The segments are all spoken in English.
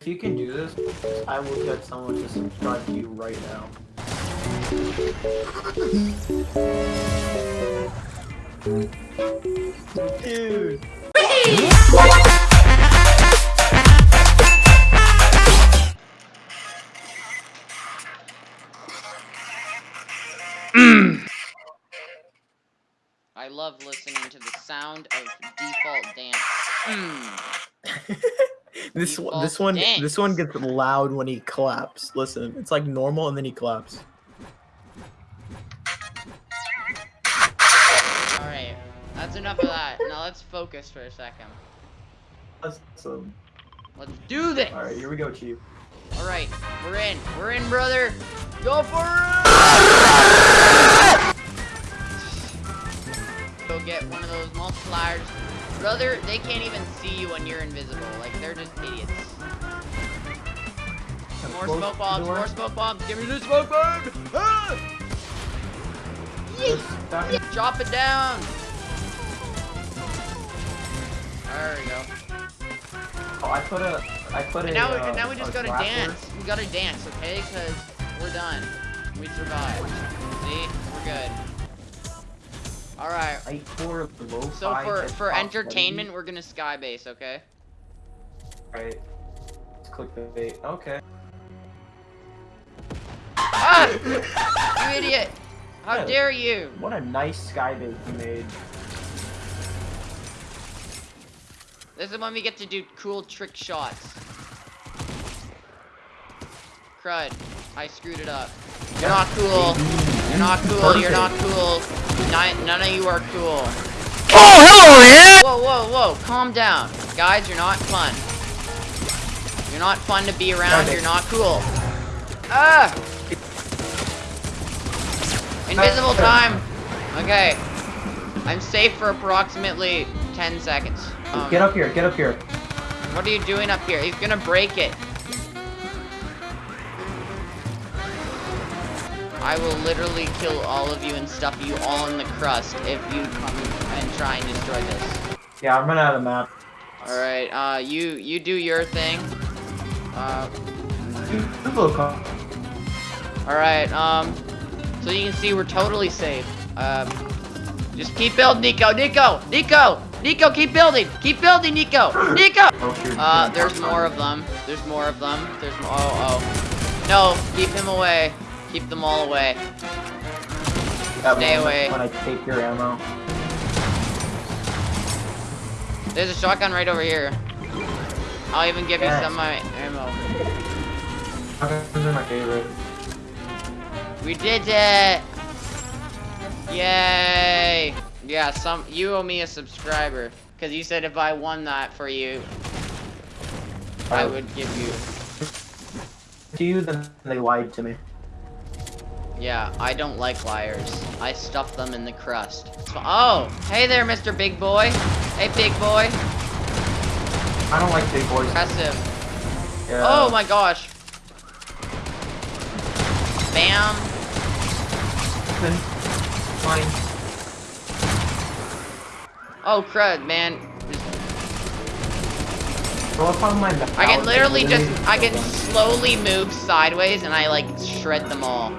If you can do this, I will get someone to subscribe to you right now. Dude. I love listening to the sound of default dance. Mm. This You one, this one, dance. this one gets loud when he claps. Listen, it's like normal, and then he claps. Alright, that's enough of that. Now let's focus for a second. Awesome. Let's do this! All right, here we go, Chief. Alright, we're in. We're in, brother! Go for it! Get one of those multipliers. Brother, they can't even see you when you're invisible. Like, they're just idiots. More smoke bombs, more smoke bombs. Give me the smoke bomb! Ah! Just back- Yeah, Drop it down! There we go. Oh, I put a, I put And a. now, we, uh, now we just gotta dance. We gotta dance, okay? Because we're done. We survived. See? Good. Alright. I pour low So for, for entertainment, we're gonna skybase, okay? Right. Let's click the bait. Okay. Ah! You idiot! How Yeah. dare you! What a nice sky bait you made. This is when we get to do cool trick shots. Crud. I screwed it up. You're not cool. You're not cool. You're not cool. None, none of you are cool. Oh, hello there! Whoa, whoa, whoa. Calm down. Guys, you're not fun. You're not fun to be around. You're not cool. Ah! Invisible time. Okay. I'm safe for approximately 10 seconds. Um, Get up here. Get up here. What are you doing up here? He's gonna break it. I will literally kill all of you and stuff you all in the crust if you come and try and destroy this. Yeah, I'm running out of map. Alright, uh, you, you do your thing. Uh, Dude, this little car. alright, um, so you can see we're totally safe. Um, just keep building, Nico, Nico, Nico, Nico, keep building, keep building, Nico, Nico! Oh. Uh, there's more of them. There's more of them. There's more. Oh, oh. No, keep him away. Keep them all away. That stay away. When I take your ammo. There's a shotgun right over here. I'll even give Yes. you some of my ammo. Shotguns are my favorite. We did it! Yay! Yeah, some you owe me a subscriber. Cause you said if I won that for you, I Oh. would give you. To you, then they lied to me. Yeah, I don't like liars. I stuff them in the crust. So- oh, hey there, Mr. Big Boy. Hey, Big Boy. I don't like big boys. Impressive. Yeah. Oh my gosh. Bam. Fine. Oh crud, man. Go up on my mouth. I can literally just, I can slowly move sideways and I like shred them all.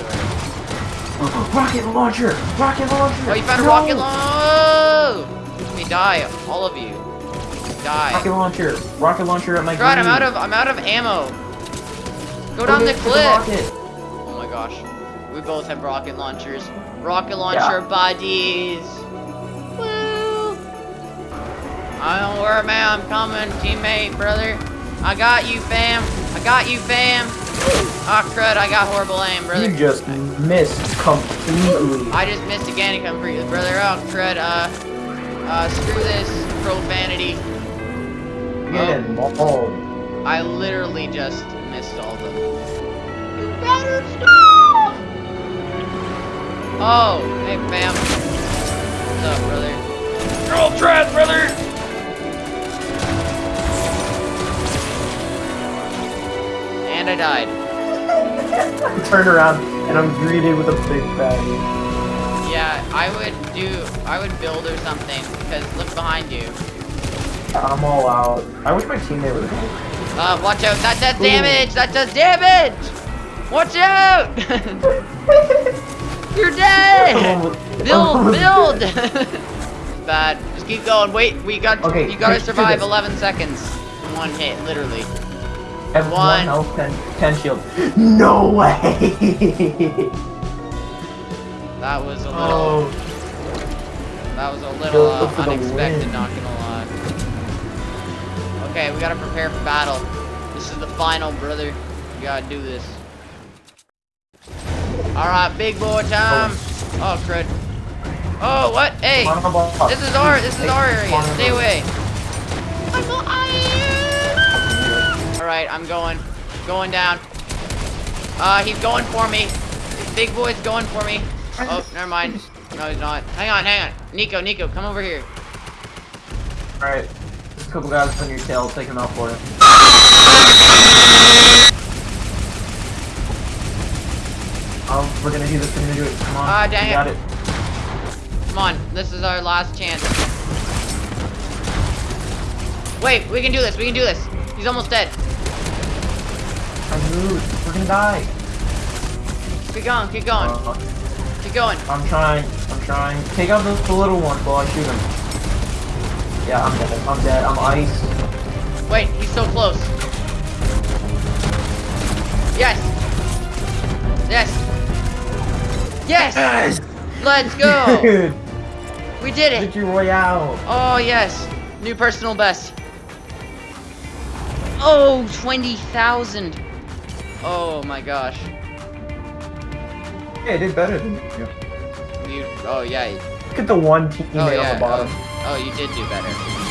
Of. Rocket launcher! Rocket launcher! Oh, you found a No! rocket launcher! You die, all of you. Die. Rocket launcher! Rocket launcher at my Crud, I'm out of, I'm out of ammo. Go down the cliff. rocket. Oh my gosh. We both have rocket launchers. Rocket launcher buddies. Woo! I don't worry, man. I'm coming, teammate, brother. I got you, fam. I got you, fam. Ah, crud. I got horrible aim, brother. You just missed completely. I just missed again. Come for you, brother. Oh, crud. Uh, uh, screw this profanity. Get mauled. I literally just missed all of them. You better stop! Oh, hey fam. What's up, brother? You're all trash, brother! I died. I turn around and I'm greeted with a big baggie. Yeah, I would do, I would build or something, because look behind you. I'm all out. I wish my teammate would have Uh, watch out. That does damage. That does damage. Watch out. You're dead. Build, build. Bad. Just keep going. Wait, we got. Okay, you gotta survive 11 seconds. One hit, literally. Have One. one health, ten, ten shield. No way! That was a little. oh, That was a little uh, unexpected. win. Not gonna lie. Okay, we gotta prepare for battle. This is the final, brother. We gotta do this. All right, big boy time. Oh crud. Oh what? Hey. Come on, boss. This is our this is our come area. on, Stay boss. away. All right, I'm going, going down. Uh, he's going for me. This big boy's going for me. Oh, never mind. No, he's not. Hang on, hang on. Nico, Nico, come over here. Alright. There's a couple guys on your tail, take them out for you. Um, we're gonna do this, we're gonna do it. Come on. Ah, dang you it. got it. Come on, this is our last chance. Wait, we can do this. We can do this. He's almost dead. I moved. We're gonna die. Keep going, keep going, Uh, keep going. I'm trying. I'm trying. Take out the, the little one while I shoot him. Yeah, I'm dead. I'm dead. I'm ice. Wait, he's so close. Yes. Yes. Yes. Let's go. Dude, We did it. Victory Royale. Oh, yes. New personal best. Oh, 20,000. Oh my gosh. Yeah, I did better than you. You, oh yeah. Look at the one teammate Oh yeah. on the bottom. Oh, oh, you did do better.